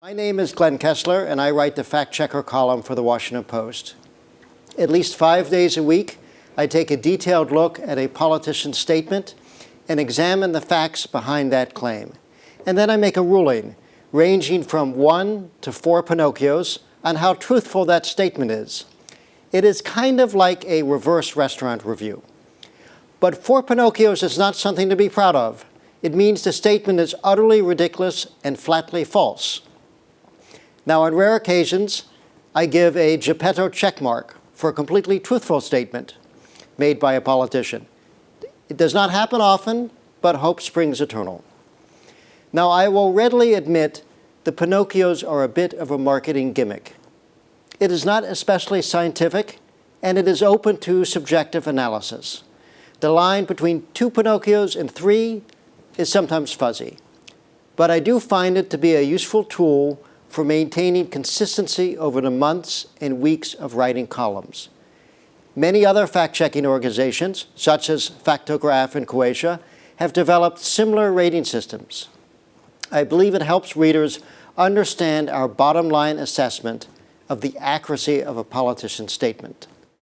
My name is Glenn Kessler, and I write the Fact Checker column for The Washington Post. At least five days a week, I take a detailed look at a politician's statement and examine the facts behind that claim. And then I make a ruling, ranging from one to four Pinocchios, on how truthful that statement is. It is kind of like a reverse restaurant review. But four Pinocchios is not something to be proud of. It means the statement is utterly ridiculous and flatly false. Now, on rare occasions, I give a Geppetto checkmark for a completely truthful statement made by a politician. It does not happen often, but hope springs eternal. Now, I will readily admit the Pinocchios are a bit of a marketing gimmick. It is not especially scientific, and it is open to subjective analysis. The line between two Pinocchios and three is sometimes fuzzy, but I do find it to be a useful tool for maintaining consistency over the months and weeks of writing columns. Many other fact-checking organizations, such as Factograph and Coatia, have developed similar rating systems. I believe it helps readers understand our bottom line assessment of the accuracy of a politician's statement.